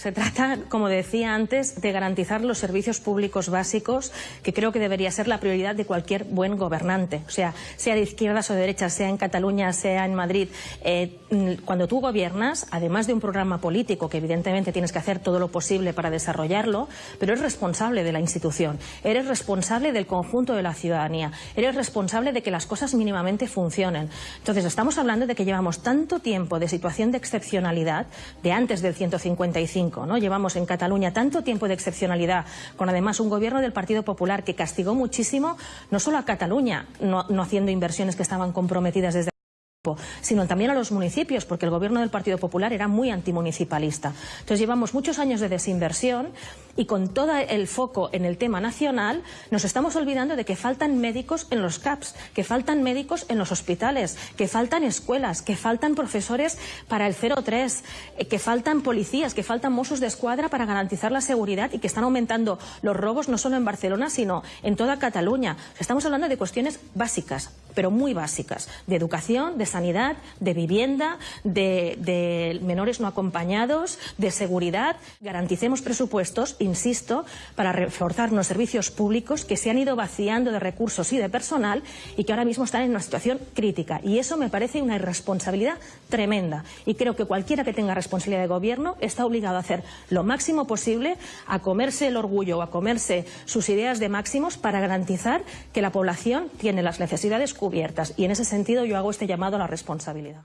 Se trata, como decía antes, de garantizar los servicios públicos básicos, que creo que debería ser la prioridad de cualquier buen gobernante. O sea, sea de izquierdas o de derechas, sea en Cataluña, sea en Madrid. Eh, cuando tú gobiernas, además de un programa político, que evidentemente tienes que hacer todo lo posible para desarrollarlo, pero eres responsable de la institución, eres responsable del conjunto de la ciudadanía, eres responsable de que las cosas mínimamente funcionen. Entonces, estamos hablando de que llevamos tanto tiempo de situación de excepcionalidad, de antes del 155, ¿no? Llevamos en Cataluña tanto tiempo de excepcionalidad, con además un gobierno del Partido Popular que castigó muchísimo, no solo a Cataluña, no, no haciendo inversiones que estaban comprometidas desde sino también a los municipios, porque el gobierno del Partido Popular era muy antimunicipalista. Entonces llevamos muchos años de desinversión y con todo el foco en el tema nacional nos estamos olvidando de que faltan médicos en los CAPS, que faltan médicos en los hospitales, que faltan escuelas, que faltan profesores para el 03, eh, que faltan policías, que faltan mozos de escuadra para garantizar la seguridad y que están aumentando los robos no solo en Barcelona, sino en toda Cataluña. Estamos hablando de cuestiones básicas, pero muy básicas, de educación, de sanidad, de vivienda, de, menores no acompañados, de seguridad. Garanticemos presupuestos, insisto, para reforzar los servicios públicos que se han ido vaciando de recursos y de personal y que ahora mismo están en una situación crítica. Y eso me parece una irresponsabilidad tremenda. Y creo que cualquiera que tenga responsabilidad de gobierno está obligado a hacer lo máximo posible a comerse el orgullo o a comerse sus ideas de máximos para garantizar que la población tiene las necesidades Y en ese sentido yo hago este llamado a la responsabilidad.